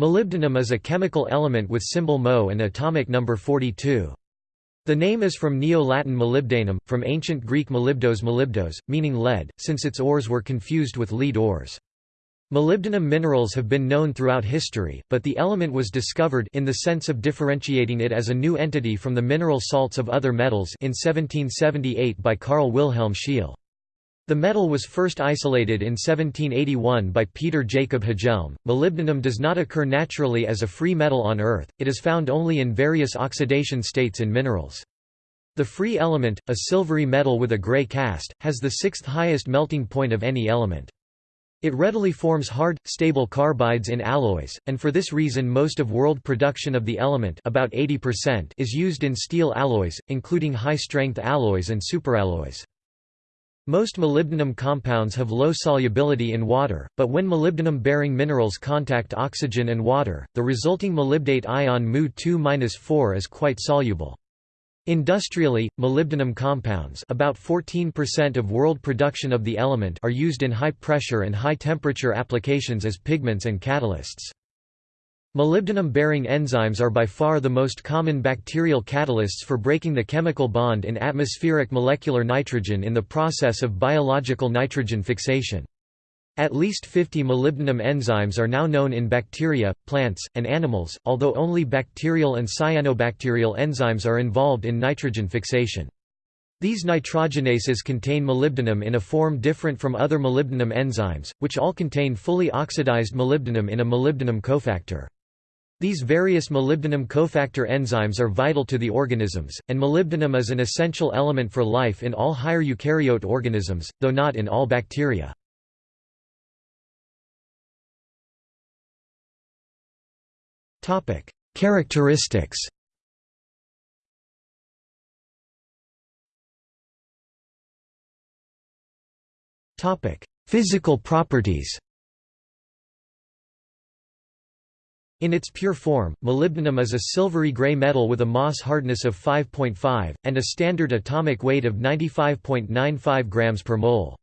Molybdenum is a chemical element with symbol Mo and atomic number 42. The name is from Neo-Latin molybdenum, from ancient Greek molybdos molybdos, meaning lead, since its ores were confused with lead ores. Molybdenum minerals have been known throughout history, but the element was discovered in the sense of differentiating it as a new entity from the mineral salts of other metals in 1778 by Carl Wilhelm Scheele. The metal was first isolated in 1781 by Peter Jacob Hjelm. Molybdenum does not occur naturally as a free metal on Earth, it is found only in various oxidation states in minerals. The free element, a silvery metal with a gray cast, has the sixth highest melting point of any element. It readily forms hard, stable carbides in alloys, and for this reason most of world production of the element about 80% is used in steel alloys, including high-strength alloys and superalloys. Most molybdenum compounds have low solubility in water, but when molybdenum-bearing minerals contact oxygen and water, the resulting molybdate ion Mu2-4 is quite soluble. Industrially, molybdenum compounds about 14% of world production of the element are used in high-pressure and high-temperature applications as pigments and catalysts. Molybdenum-bearing enzymes are by far the most common bacterial catalysts for breaking the chemical bond in atmospheric molecular nitrogen in the process of biological nitrogen fixation. At least 50 molybdenum enzymes are now known in bacteria, plants, and animals, although only bacterial and cyanobacterial enzymes are involved in nitrogen fixation. These nitrogenases contain molybdenum in a form different from other molybdenum enzymes, which all contain fully oxidized molybdenum in a molybdenum cofactor. These various molybdenum cofactor enzymes are vital to the organisms, and molybdenum is an essential element for life in all higher eukaryote organisms, though not in all bacteria. Characteristics Physical properties In its pure form, molybdenum is a silvery gray metal with a Mohs hardness of 5.5, and a standard atomic weight of 95.95 grams per mole.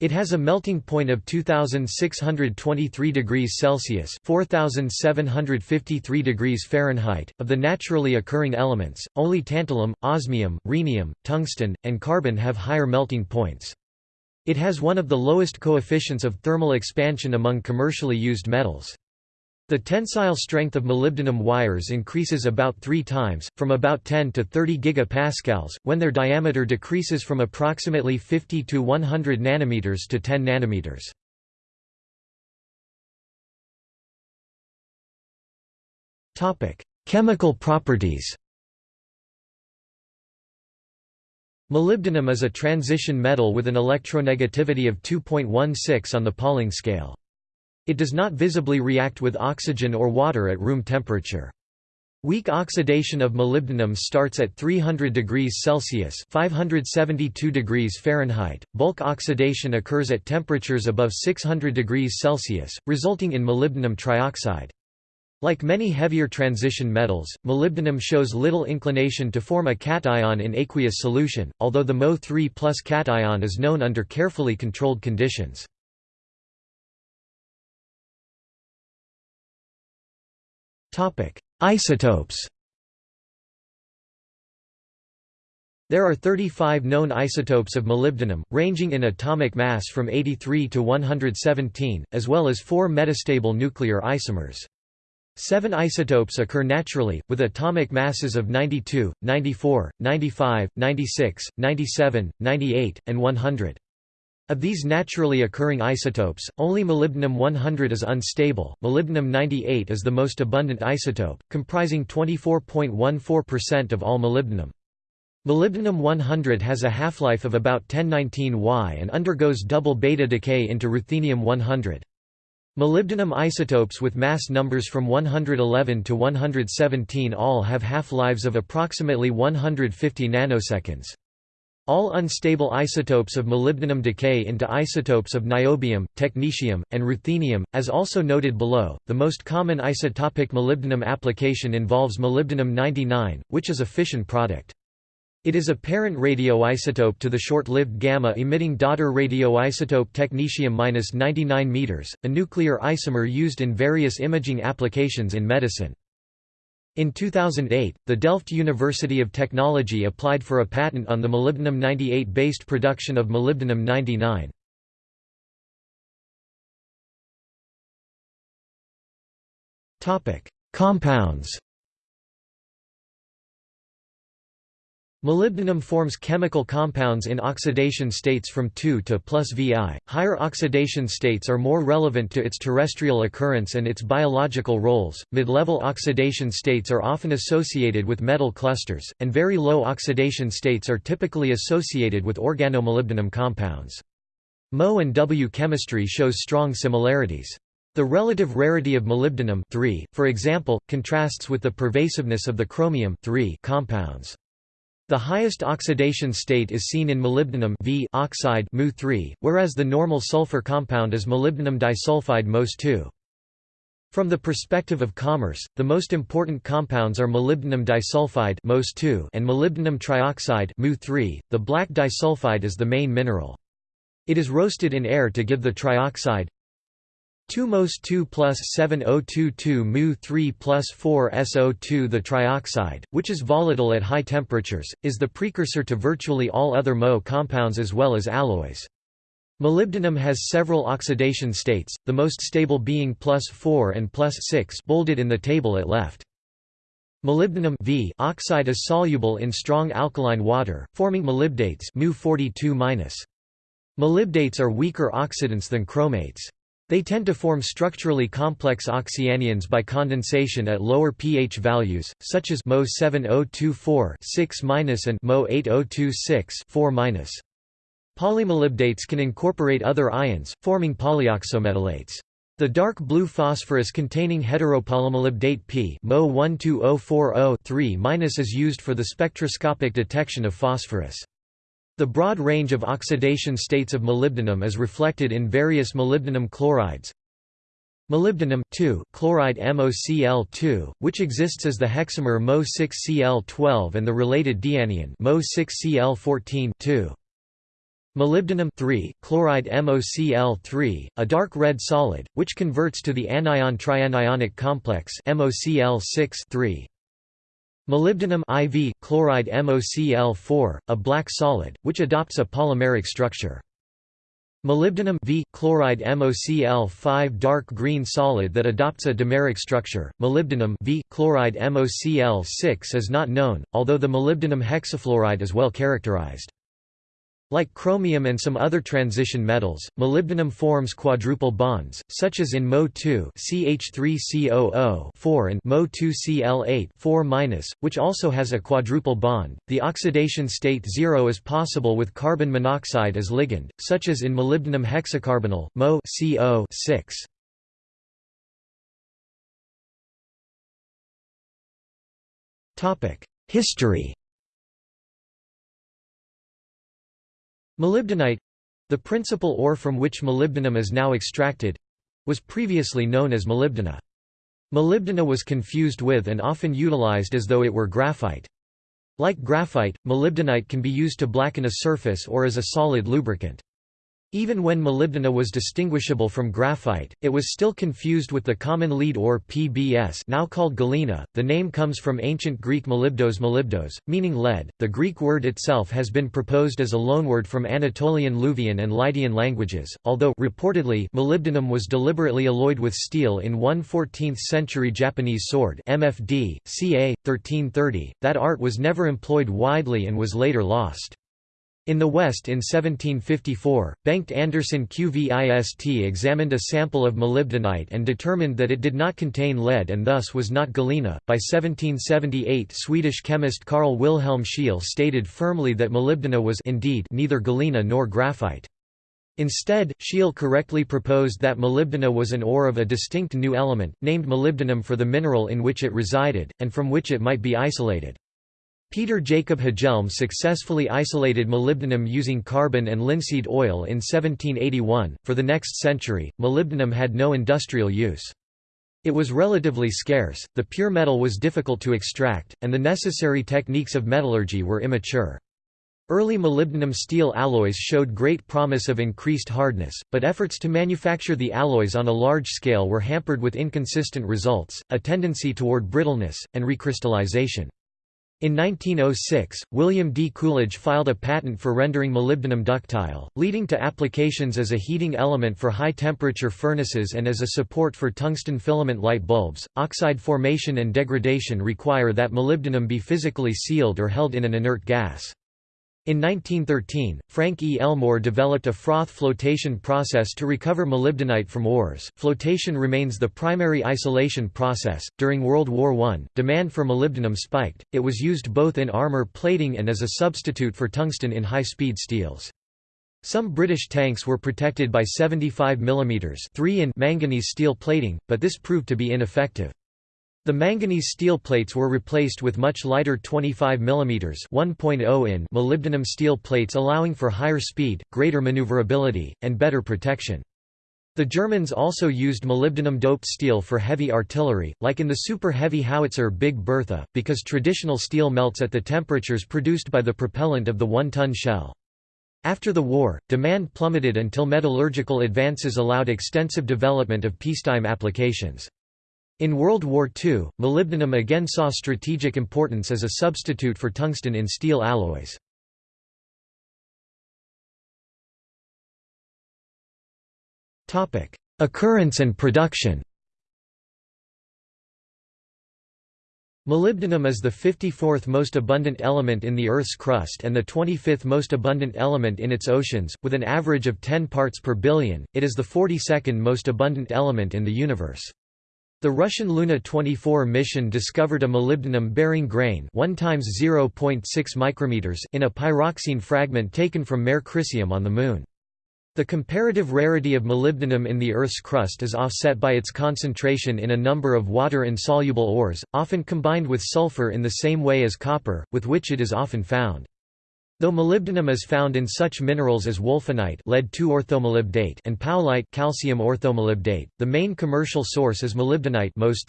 It has a melting point of 2623 degrees Celsius, 4753 degrees Fahrenheit. Of the naturally occurring elements, only tantalum, osmium, rhenium, tungsten, and carbon have higher melting points. It has one of the lowest coefficients of thermal expansion among commercially used metals. The tensile strength of molybdenum wires increases about three times, from about 10 to 30 gigapascals, when their diameter decreases from approximately 50 to 100 nanometers to 10 nanometers. Chemical properties Molybdenum is a transition metal with an electronegativity of 2.16 on the Pauling scale. It does not visibly react with oxygen or water at room temperature. Weak oxidation of molybdenum starts at 300 degrees Celsius (572 degrees Fahrenheit). Bulk oxidation occurs at temperatures above 600 degrees Celsius, resulting in molybdenum trioxide. Like many heavier transition metals, molybdenum shows little inclination to form a cation in aqueous solution, although the Mo3 plus cation is known under carefully controlled conditions. Isotopes There are 35 known isotopes of molybdenum, ranging in atomic mass from 83 to 117, as well as four metastable nuclear isomers. Seven isotopes occur naturally, with atomic masses of 92, 94, 95, 96, 97, 98, and 100. Of these naturally occurring isotopes, only molybdenum-100 is unstable. Molybdenum-98 is the most abundant isotope, comprising 24.14% of all molybdenum. Molybdenum-100 has a half-life of about 1019 Y and undergoes double beta decay into ruthenium-100. Molybdenum isotopes with mass numbers from 111 to 117 all have half-lives of approximately 150 nanoseconds. All unstable isotopes of molybdenum decay into isotopes of niobium, technetium, and ruthenium, as also noted below. The most common isotopic molybdenum application involves molybdenum 99, which is a fission product. It is a parent radioisotope to the short-lived gamma-emitting daughter radioisotope technetium-99 meters, a nuclear isomer used in various imaging applications in medicine. In 2008, the Delft University of Technology applied for a patent on the molybdenum-98 based production of molybdenum-99. Topic: Compounds Molybdenum forms chemical compounds in oxidation states from 2 to plus Vi. Higher oxidation states are more relevant to its terrestrial occurrence and its biological roles. Mid-level oxidation states are often associated with metal clusters, and very low oxidation states are typically associated with organomolybdenum compounds. Mo and W chemistry shows strong similarities. The relative rarity of molybdenum 3, for example, contrasts with the pervasiveness of the chromium 3 compounds. The highest oxidation state is seen in molybdenum v oxide Mu whereas the normal sulfur compound is molybdenum disulfide MOS2. From the perspective of commerce, the most important compounds are molybdenum disulfide MOS2 and molybdenum trioxide Mu .The black disulfide is the main mineral. It is roasted in air to give the trioxide 2 Mos 2 plus 7022 Mu 3 plus 4 SO2 The trioxide, which is volatile at high temperatures, is the precursor to virtually all other Mo compounds as well as alloys. Molybdenum has several oxidation states, the most stable being plus 4 and plus 6 bolded in the table at left. Molybdenum v oxide is soluble in strong alkaline water, forming molybdates Mu 42 Molybdates are weaker oxidants than chromates. They tend to form structurally complex oxyanions by condensation at lower pH values, such as Mo 7024 6 and Mo 8026 4 Polymolybdates can incorporate other ions, forming polyoxometallates. The dark blue phosphorus containing heteropolymolybdate P Mo 12040 is used for the spectroscopic detection of phosphorus. The broad range of oxidation states of molybdenum is reflected in various molybdenum chlorides. Molybdenum chloride MoCl2, which exists as the hexamer Mo6Cl12 and the related dianion Mo6Cl14 Molybdenum chloride MoCl3, a dark red solid, which converts to the anion trianionic complex MoCl6 -3. Molybdenum IV chloride MoCl4, a black solid, which adopts a polymeric structure. Molybdenum V chloride MoCl5 dark green solid that adopts a dimeric structure. Molybdenum V chloride MoCl6 is not known, although the molybdenum hexafluoride is well characterized. Like chromium and some other transition metals, molybdenum forms quadruple bonds, such as in Mo2 CH3COO and Mo2Cl8 4-, which also has a quadruple bond. The oxidation state 0 is possible with carbon monoxide as ligand, such as in molybdenum hexacarbonyl Mo CO6. Topic: History Molybdenite the principal ore from which molybdenum is now extracted was previously known as molybdena. Molybdena was confused with and often utilized as though it were graphite. Like graphite, molybdenite can be used to blacken a surface or as a solid lubricant. Even when molybdena was distinguishable from graphite, it was still confused with the common lead ore PBS now called galena. The name comes from ancient Greek molybdos molybdos, meaning lead. The Greek word itself has been proposed as a loanword from Anatolian Luvian and Lydian languages, although reportedly molybdenum was deliberately alloyed with steel in one 14th century Japanese sword MFD, ca. 1330. That art was never employed widely and was later lost. In the West in 1754, Bengt Andersson Qvist examined a sample of molybdenite and determined that it did not contain lead and thus was not galena. By 1778, Swedish chemist Carl Wilhelm Scheele stated firmly that molybdena was indeed neither galena nor graphite. Instead, Scheele correctly proposed that molybdena was an ore of a distinct new element, named molybdenum for the mineral in which it resided, and from which it might be isolated. Peter Jacob Hjelm successfully isolated molybdenum using carbon and linseed oil in 1781. For the next century, molybdenum had no industrial use. It was relatively scarce, the pure metal was difficult to extract, and the necessary techniques of metallurgy were immature. Early molybdenum steel alloys showed great promise of increased hardness, but efforts to manufacture the alloys on a large scale were hampered with inconsistent results, a tendency toward brittleness, and recrystallization. In 1906, William D. Coolidge filed a patent for rendering molybdenum ductile, leading to applications as a heating element for high-temperature furnaces and as a support for tungsten filament light bulbs. Oxide formation and degradation require that molybdenum be physically sealed or held in an inert gas. In 1913, Frank E. Elmore developed a froth flotation process to recover molybdenite from ores. Flotation remains the primary isolation process. During World War I, demand for molybdenum spiked. It was used both in armor plating and as a substitute for tungsten in high speed steels. Some British tanks were protected by 75 mm 3 in manganese steel plating, but this proved to be ineffective. The manganese steel plates were replaced with much lighter 25 mm 1.0 in molybdenum steel plates allowing for higher speed, greater maneuverability, and better protection. The Germans also used molybdenum-doped steel for heavy artillery, like in the super-heavy howitzer Big Bertha, because traditional steel melts at the temperatures produced by the propellant of the one-ton shell. After the war, demand plummeted until metallurgical advances allowed extensive development of peacetime applications. In World War II, molybdenum again saw strategic importance as a substitute for tungsten in steel alloys. Occurrence and production Molybdenum is the 54th most abundant element in the Earth's crust and the 25th most abundant element in its oceans, with an average of 10 parts per billion. It is the 42nd most abundant element in the universe. The Russian Luna 24 mission discovered a molybdenum-bearing grain 1 times 0.6 micrometers in a pyroxene fragment taken from Mare Crisium on the Moon. The comparative rarity of molybdenum in the Earth's crust is offset by its concentration in a number of water-insoluble ores, often combined with sulfur in the same way as copper, with which it is often found. Though molybdenum is found in such minerals as wulfenite lead orthomolybdate and powellite calcium orthomolybdate, the main commercial source is molybdenite MOS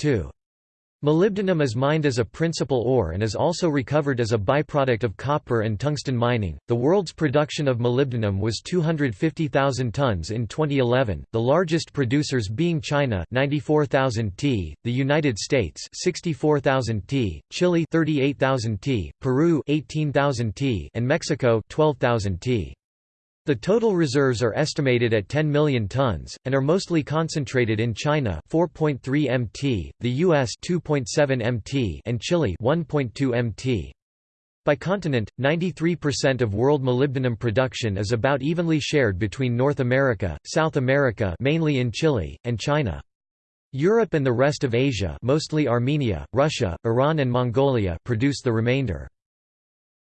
Molybdenum is mined as a principal ore and is also recovered as a byproduct of copper and tungsten mining. The world's production of molybdenum was 250,000 tons in 2011, the largest producers being China 94,000 t, the United States 64,000 t, Chile 38,000 t, Peru 18,000 t, and Mexico 12,000 t. The total reserves are estimated at 10 million tons, and are mostly concentrated in China 4.3 mt, the US 2.7 mt and Chile 1.2 mt. By continent, 93% of world molybdenum production is about evenly shared between North America, South America mainly in Chile, and China. Europe and the rest of Asia mostly Armenia, Russia, Iran and Mongolia produce the remainder.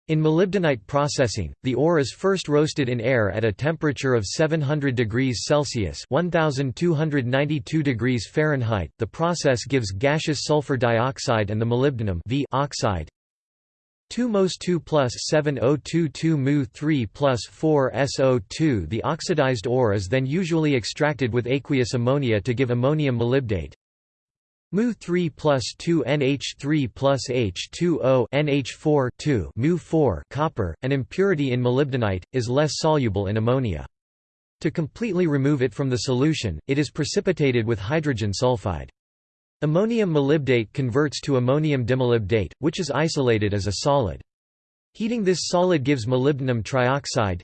In molybdenite processing, the ore is first roasted in air at a temperature of 700 degrees Celsius (1292 degrees Fahrenheit). The process gives gaseous sulfur dioxide and the molybdenum v oxide. 2 Mos 2 plus 7022 Mu 3 plus 4 SO2 The oxidized ore is then usually extracted with aqueous ammonia to give ammonium molybdate. Mu 3 plus 2 NH3 plus H2O NH4 2 Mu 4 copper, an impurity in molybdenite, is less soluble in ammonia. To completely remove it from the solution, it is precipitated with hydrogen sulfide. Ammonium molybdate converts to ammonium dimolybdate, which is isolated as a solid. Heating this solid gives molybdenum trioxide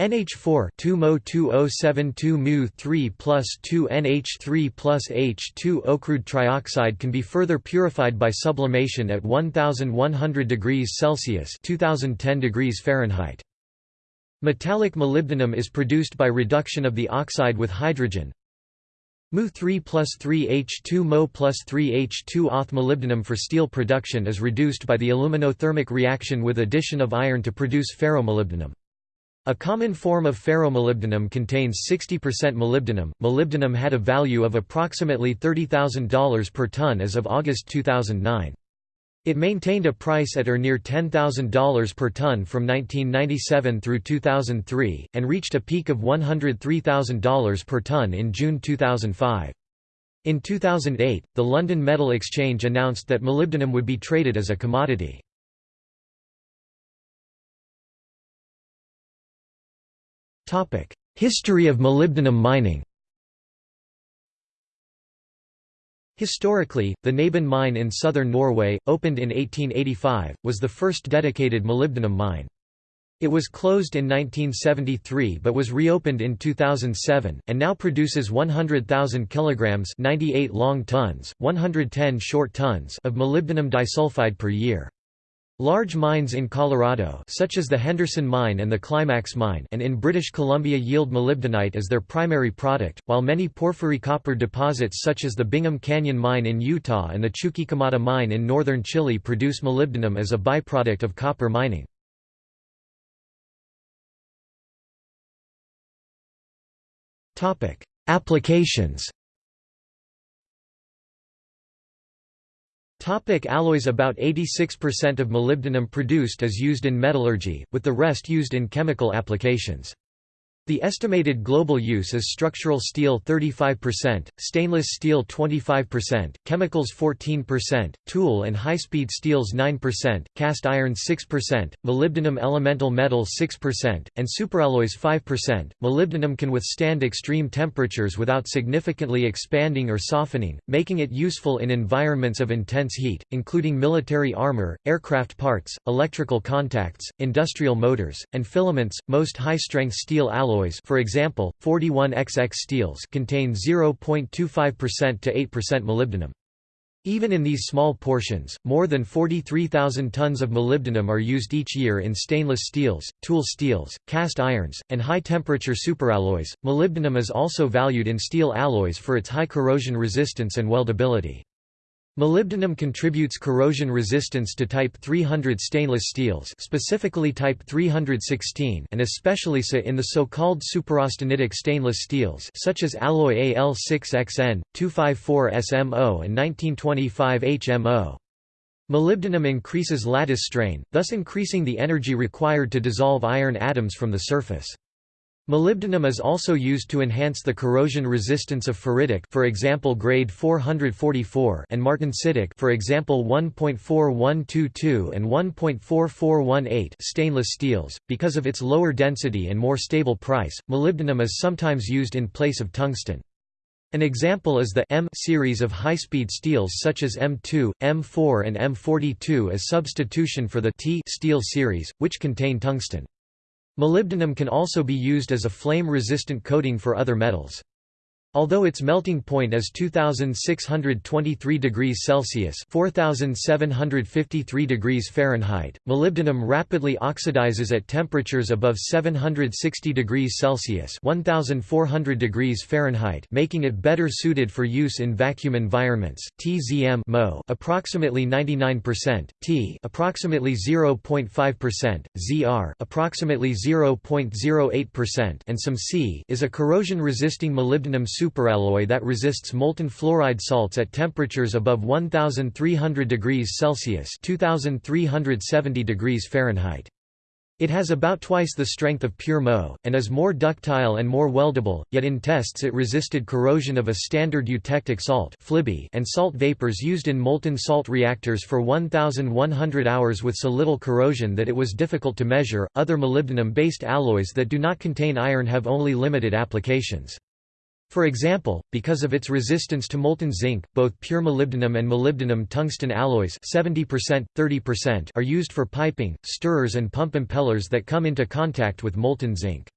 NH4 2 Mo 2072 Mu 3 plus 2 NH3 plus H2O crude trioxide can be further purified by sublimation at 1100 degrees Celsius 2010 degrees Fahrenheit. Metallic molybdenum is produced by reduction of the oxide with hydrogen. Mu 3 plus 3 H2 Mo plus 3 H2 Auth molybdenum for steel production is reduced by the aluminothermic reaction with addition of iron to produce ferromolybdenum. A common form of ferromolybdenum contains 60% molybdenum. Molybdenum had a value of approximately $30,000 per ton as of August 2009. It maintained a price at or near $10,000 per ton from 1997 through 2003, and reached a peak of $103,000 per ton in June 2005. In 2008, the London Metal Exchange announced that molybdenum would be traded as a commodity. History of molybdenum mining Historically, the Knaben mine in southern Norway, opened in 1885, was the first dedicated molybdenum mine. It was closed in 1973 but was reopened in 2007, and now produces 100,000 kilograms 98 long tons, 110 short tons of molybdenum disulfide per year. Large mines in Colorado such as the Henderson Mine and the Climax Mine and in British Columbia yield molybdenite as their primary product, while many porphyry copper deposits such as the Bingham Canyon Mine in Utah and the Chuquicamata Mine in northern Chile produce molybdenum as a byproduct of copper mining. Applications Topic alloys About 86% of molybdenum produced is used in metallurgy, with the rest used in chemical applications. The estimated global use is structural steel 35%, stainless steel 25%, chemicals 14%, tool and high-speed steels 9%, cast iron 6%, molybdenum elemental metal 6%, and superalloys 5%. Molybdenum can withstand extreme temperatures without significantly expanding or softening, making it useful in environments of intense heat, including military armor, aircraft parts, electrical contacts, industrial motors, and filaments. Most high-strength steel alloys alloys for example, 41XX steels contain 0.25% to 8% molybdenum. Even in these small portions, more than 43,000 tons of molybdenum are used each year in stainless steels, tool steels, cast irons, and high-temperature superalloys. Molybdenum is also valued in steel alloys for its high corrosion resistance and weldability. Molybdenum contributes corrosion resistance to Type 300 stainless steels specifically Type 316 and especially in the so-called superaustenitic stainless steels such as alloy Al6XN, 254SMO and 1925HMO. Molybdenum increases lattice strain, thus increasing the energy required to dissolve iron atoms from the surface. Molybdenum is also used to enhance the corrosion resistance of ferritic for example grade 444 and martensitic for example 1.4122 and 1.4418 stainless steels. Because of its lower density and more stable price, molybdenum is sometimes used in place of tungsten. An example is the M series of high-speed steels such as M2, M4 and M42 as substitution for the T steel series, which contain tungsten. Molybdenum can also be used as a flame-resistant coating for other metals. Although its melting point is 2623 degrees Celsius, 4753 degrees Fahrenheit, molybdenum rapidly oxidizes at temperatures above 760 degrees Celsius, 1400 degrees Fahrenheit, making it better suited for use in vacuum environments. TZM Mo approximately 99%, T approximately 0.5%, ZR approximately 0.08%, and some C is a corrosion-resisting molybdenum superalloy that resists molten fluoride salts at temperatures above 1300 degrees Celsius 2370 degrees Fahrenheit. It has about twice the strength of pure Mo, and is more ductile and more weldable, yet in tests it resisted corrosion of a standard eutectic salt and salt vapors used in molten salt reactors for 1,100 hours with so little corrosion that it was difficult to measure. Other molybdenum-based alloys that do not contain iron have only limited applications. For example, because of its resistance to molten zinc, both pure molybdenum and molybdenum tungsten alloys 70%, 30% are used for piping, stirrers and pump impellers that come into contact with molten zinc.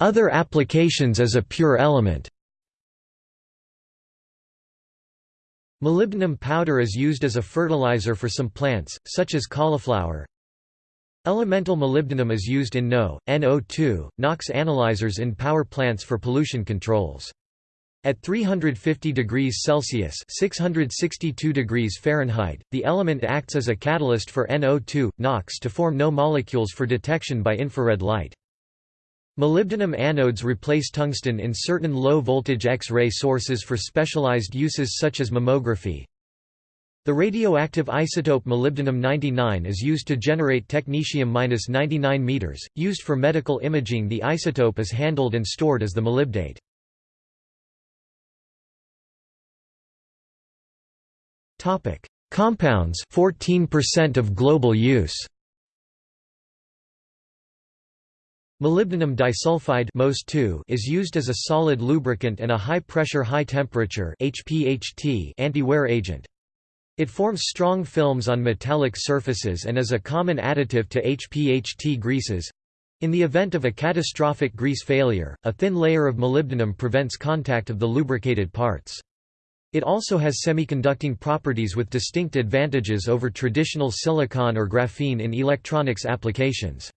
Other applications as a pure element Molybdenum powder is used as a fertilizer for some plants, such as cauliflower, Elemental molybdenum is used in NO, NO2, NOx analyzers in power plants for pollution controls. At 350 degrees Celsius (662 degrees Fahrenheit), the element acts as a catalyst for NO2, NOx to form NO molecules for detection by infrared light. Molybdenum anodes replace tungsten in certain low-voltage X-ray sources for specialized uses such as mammography. The radioactive isotope molybdenum-99 is used to generate technetium-99 meters. Used for medical imaging, the isotope is handled and stored as the molybdate. Topic: Compounds 14% of global use. Molybdenum disulfide is used as a solid lubricant and a high-pressure high-temperature anti-wear agent. It forms strong films on metallic surfaces and is a common additive to HPHT greases. In the event of a catastrophic grease failure, a thin layer of molybdenum prevents contact of the lubricated parts. It also has semiconducting properties with distinct advantages over traditional silicon or graphene in electronics applications.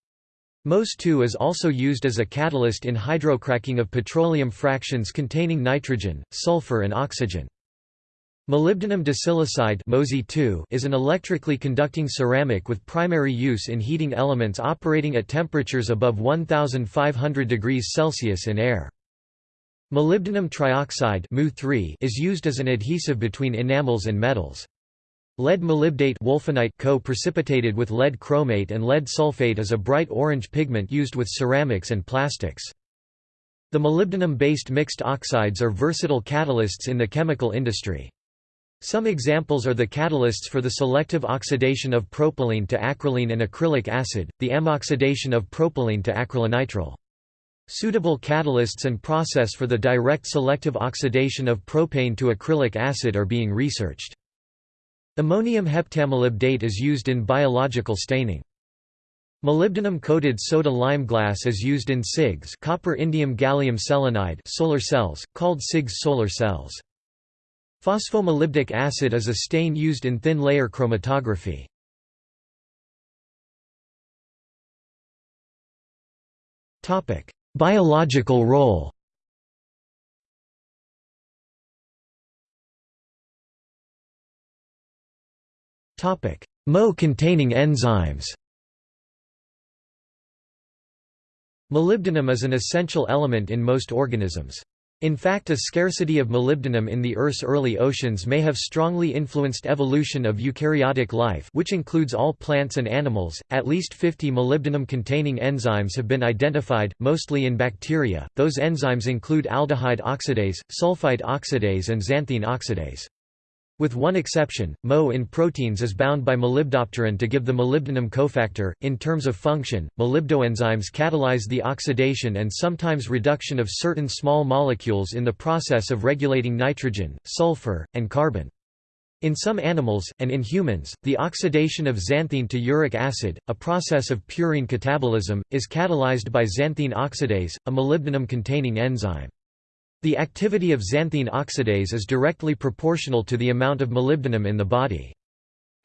MOS2 is also used as a catalyst in hydrocracking of petroleum fractions containing nitrogen, sulfur and oxygen. Molybdenum disilicide is an electrically conducting ceramic with primary use in heating elements operating at temperatures above 1500 degrees Celsius in air. Molybdenum trioxide is used as an adhesive between enamels and metals. Lead molybdate co-precipitated with lead chromate and lead sulfate is a bright orange pigment used with ceramics and plastics. The molybdenum-based mixed oxides are versatile catalysts in the chemical industry. Some examples are the catalysts for the selective oxidation of propylene to acrolein and acrylic acid, the ammoxidation of propylene to acrylonitrile. Suitable catalysts and process for the direct selective oxidation of propane to acrylic acid are being researched. Ammonium heptamolybdate is used in biological staining. Molybdenum-coated soda lime glass is used in CIGS copper indium gallium selenide solar cells, called CIGS solar cells. Phosphomolybdic acid is a stain used in thin-layer chromatography. Topic: Biological role Topic: Mo containing enzymes Molybdenum is an essential element in most organisms. In fact a scarcity of molybdenum in the Earth's early oceans may have strongly influenced evolution of eukaryotic life which includes all plants and animals. At least 50 molybdenum-containing enzymes have been identified, mostly in bacteria. Those enzymes include aldehyde oxidase, sulfite oxidase and xanthine oxidase. With one exception, Mo in proteins is bound by molybdopterin to give the molybdenum cofactor. In terms of function, molybdoenzymes catalyze the oxidation and sometimes reduction of certain small molecules in the process of regulating nitrogen, sulfur, and carbon. In some animals, and in humans, the oxidation of xanthine to uric acid, a process of purine catabolism, is catalyzed by xanthine oxidase, a molybdenum-containing enzyme. The activity of xanthine oxidase is directly proportional to the amount of molybdenum in the body.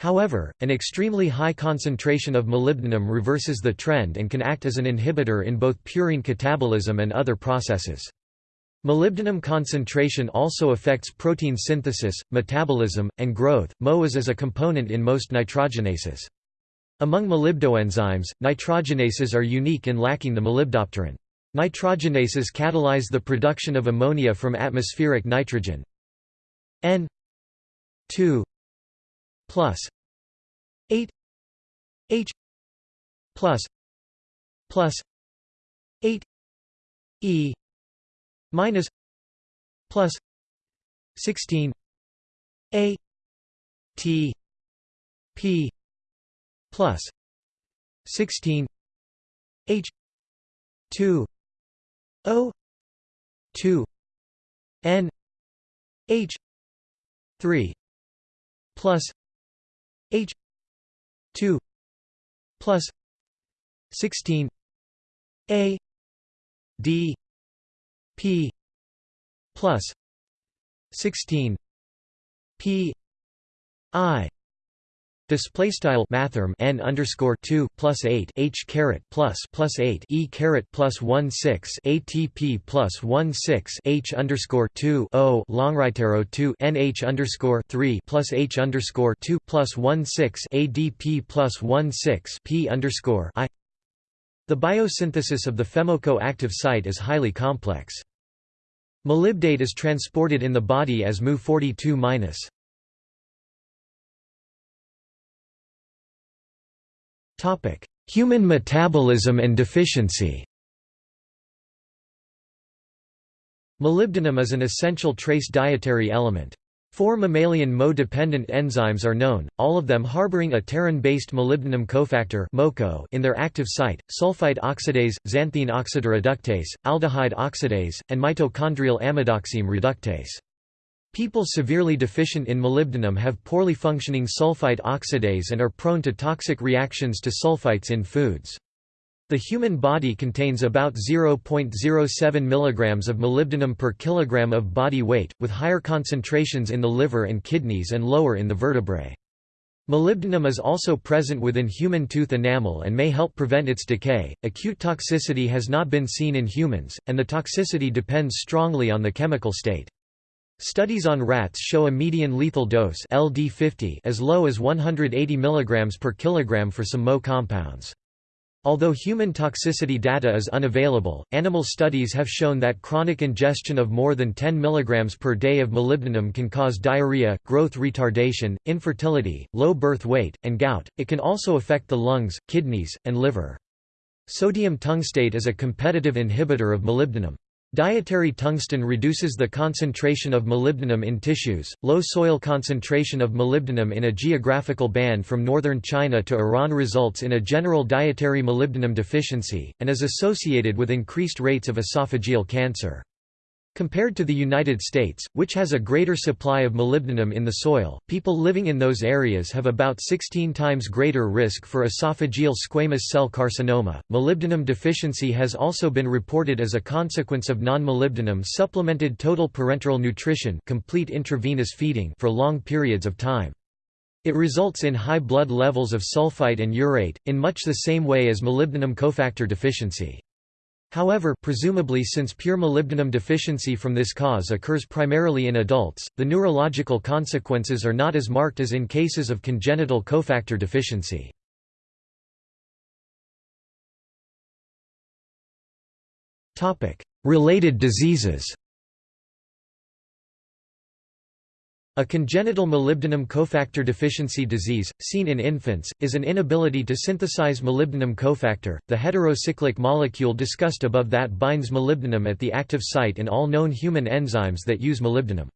However, an extremely high concentration of molybdenum reverses the trend and can act as an inhibitor in both purine catabolism and other processes. Molybdenum concentration also affects protein synthesis, metabolism, and growth. Mo is as a component in most nitrogenases. Among molybdoenzymes, nitrogenases are unique in lacking the molybdopterin. Nitrogenases catalyze the production of ammonia from atmospheric nitrogen. N 2 plus 8 H plus plus 8 E minus plus 16 A T P plus 16 H 2 O two N H three plus H two plus sixteen A D P plus sixteen P I Display style mathrm n underscore two plus eight h caret plus plus eight e caret plus one six ATP plus one six h underscore two o long right arrow two nh underscore three plus h underscore two plus one six ADP plus one six p underscore i. The biosynthesis of the FeMoco-active site is highly complex. Molybdate is transported in the body as Mu 42 Human metabolism and deficiency Molybdenum is an essential trace dietary element. Four mammalian Mo-dependent enzymes are known, all of them harboring a pterin-based molybdenum cofactor in their active site, sulfite oxidase, xanthine oxidoreductase, aldehyde oxidase, and mitochondrial amidoxime reductase. People severely deficient in molybdenum have poorly functioning sulfite oxidase and are prone to toxic reactions to sulfites in foods. The human body contains about 0.07 mg of molybdenum per kilogram of body weight, with higher concentrations in the liver and kidneys and lower in the vertebrae. Molybdenum is also present within human tooth enamel and may help prevent its decay. Acute toxicity has not been seen in humans, and the toxicity depends strongly on the chemical state. Studies on rats show a median lethal dose LD50 as low as 180 mg per kilogram for some Mo compounds. Although human toxicity data is unavailable, animal studies have shown that chronic ingestion of more than 10 mg per day of molybdenum can cause diarrhea, growth retardation, infertility, low birth weight, and gout. It can also affect the lungs, kidneys, and liver. Sodium tungstate is a competitive inhibitor of molybdenum. Dietary tungsten reduces the concentration of molybdenum in tissues. Low soil concentration of molybdenum in a geographical band from northern China to Iran results in a general dietary molybdenum deficiency, and is associated with increased rates of esophageal cancer. Compared to the United States, which has a greater supply of molybdenum in the soil, people living in those areas have about 16 times greater risk for esophageal squamous cell carcinoma. Molybdenum deficiency has also been reported as a consequence of non-molybdenum supplemented total parenteral nutrition, complete intravenous feeding for long periods of time. It results in high blood levels of sulfite and urate, in much the same way as molybdenum cofactor deficiency. However, presumably since pure molybdenum deficiency from this cause occurs primarily in adults, the neurological consequences are not as marked as in cases of congenital cofactor deficiency. Related diseases A congenital molybdenum cofactor deficiency disease, seen in infants, is an inability to synthesize molybdenum cofactor, the heterocyclic molecule discussed above that binds molybdenum at the active site in all known human enzymes that use molybdenum.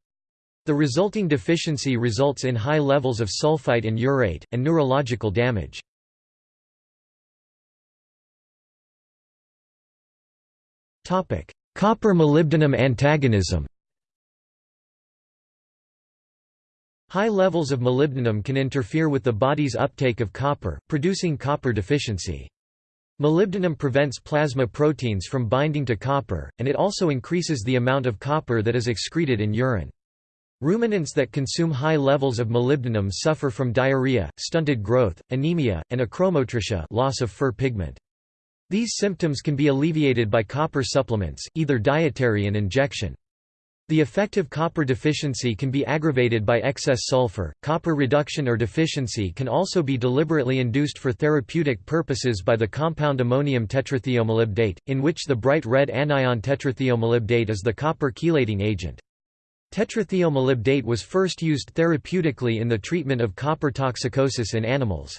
The resulting deficiency results in high levels of sulfite and urate, and neurological damage. Copper-molybdenum antagonism High levels of molybdenum can interfere with the body's uptake of copper, producing copper deficiency. Molybdenum prevents plasma proteins from binding to copper, and it also increases the amount of copper that is excreted in urine. Ruminants that consume high levels of molybdenum suffer from diarrhea, stunted growth, anemia, and achromotrichia loss of fur pigment. These symptoms can be alleviated by copper supplements, either dietary and injection. The effective copper deficiency can be aggravated by excess sulfur. Copper reduction or deficiency can also be deliberately induced for therapeutic purposes by the compound ammonium tetrathiomolybdate, in which the bright red anion tetrathiomolybdate is the copper chelating agent. Tetrathiomolybdate was first used therapeutically in the treatment of copper toxicosis in animals.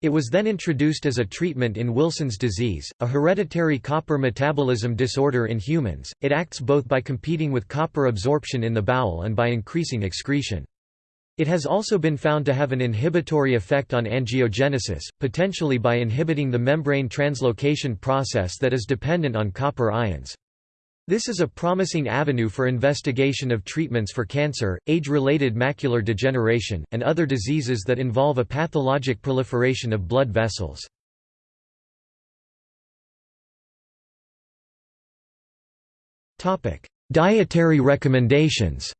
It was then introduced as a treatment in Wilson's disease, a hereditary copper metabolism disorder in humans. It acts both by competing with copper absorption in the bowel and by increasing excretion. It has also been found to have an inhibitory effect on angiogenesis, potentially by inhibiting the membrane translocation process that is dependent on copper ions. This is a promising avenue for investigation of treatments for cancer, age-related macular degeneration, and other diseases that involve a pathologic proliferation of blood vessels. Dietary recommendations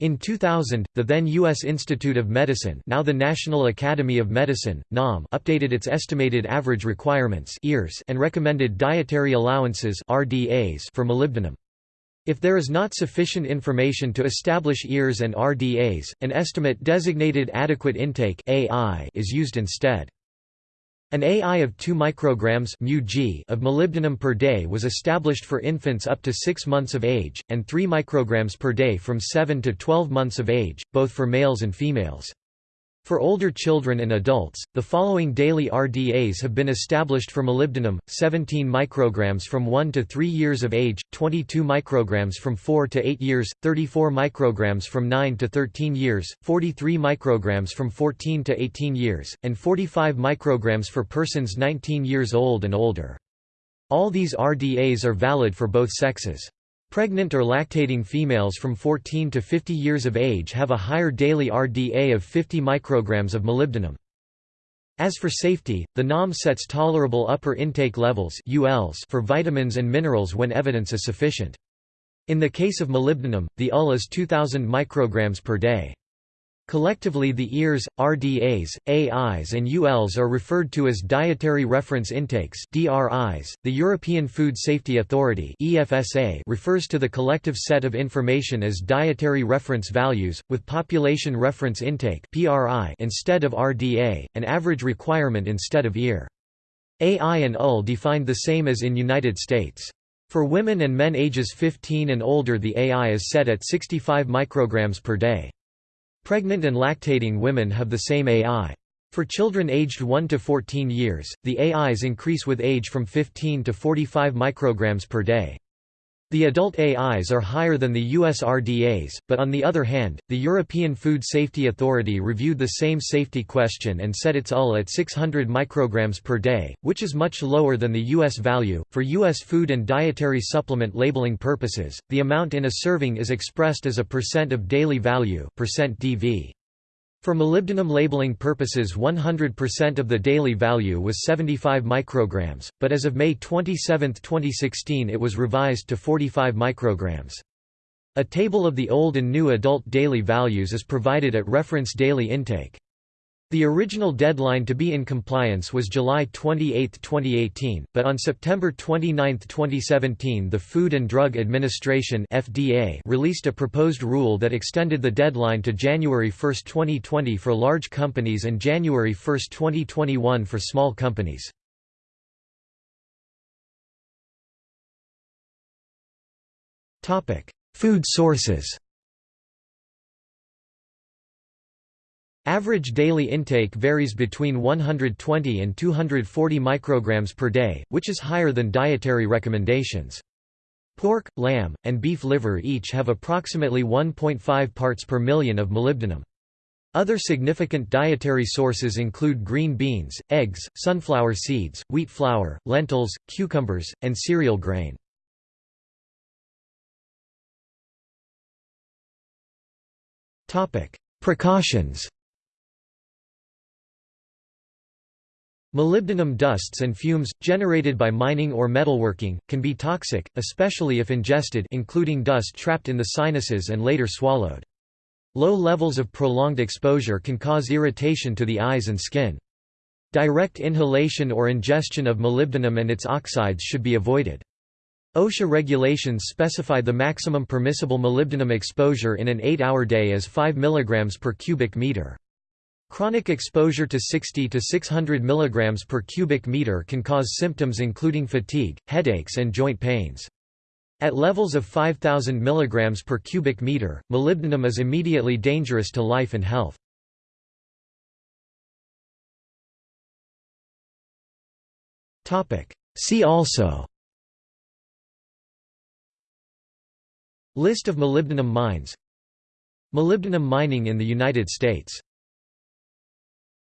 In 2000, the then U.S. Institute of Medicine now the National Academy of Medicine, NAM updated its estimated average requirements and recommended dietary allowances for molybdenum. If there is not sufficient information to establish EARs and RDAs, an estimate designated adequate intake is used instead. An AI of 2 micrograms of molybdenum per day was established for infants up to 6 months of age, and 3 micrograms per day from 7 to 12 months of age, both for males and females. For older children and adults, the following daily RDAs have been established for molybdenum: 17 micrograms from 1 to 3 years of age, 22 micrograms from 4 to 8 years, 34 micrograms from 9 to 13 years, 43 micrograms from 14 to 18 years, and 45 micrograms for persons 19 years old and older. All these RDAs are valid for both sexes. Pregnant or lactating females from 14 to 50 years of age have a higher daily RDA of 50 micrograms of molybdenum. As for safety, the NAM sets tolerable upper intake levels for vitamins and minerals when evidence is sufficient. In the case of molybdenum, the UL is 2000 micrograms per day. Collectively the EARs, RDAs, AIs and ULs are referred to as Dietary Reference Intakes DRIs. .The European Food Safety Authority EFSA refers to the collective set of information as Dietary Reference Values, with Population Reference Intake PRI instead of RDA, an average requirement instead of EAR. AI and UL defined the same as in United States. For women and men ages 15 and older the AI is set at 65 micrograms per day. Pregnant and lactating women have the same AI. For children aged 1 to 14 years, the AIs increase with age from 15 to 45 micrograms per day. The adult AIs are higher than the US RDAs, but on the other hand, the European Food Safety Authority reviewed the same safety question and set its UL at 600 micrograms per day, which is much lower than the US value. For US food and dietary supplement labeling purposes, the amount in a serving is expressed as a percent of daily value, percent DV. For molybdenum labeling purposes 100% of the daily value was 75 micrograms, but as of May 27, 2016 it was revised to 45 micrograms. A table of the old and new adult daily values is provided at reference daily intake. The original deadline to be in compliance was July 28, 2018, but on September 29, 2017 the Food and Drug Administration FDA released a proposed rule that extended the deadline to January 1, 2020 for large companies and January 1, 2021 for small companies. Food sources Average daily intake varies between 120 and 240 micrograms per day, which is higher than dietary recommendations. Pork, lamb, and beef liver each have approximately 1.5 parts per million of molybdenum. Other significant dietary sources include green beans, eggs, sunflower seeds, wheat flour, lentils, cucumbers, and cereal grain. Precautions Molybdenum dusts and fumes, generated by mining or metalworking, can be toxic, especially if ingested including dust trapped in the sinuses and later swallowed. Low levels of prolonged exposure can cause irritation to the eyes and skin. Direct inhalation or ingestion of molybdenum and its oxides should be avoided. OSHA regulations specify the maximum permissible molybdenum exposure in an 8-hour day as 5 mg per cubic meter. Chronic exposure to 60 to 600 mg per cubic meter can cause symptoms including fatigue, headaches and joint pains. At levels of 5000 mg per cubic meter, molybdenum is immediately dangerous to life and health. See also List of molybdenum mines Molybdenum mining in the United States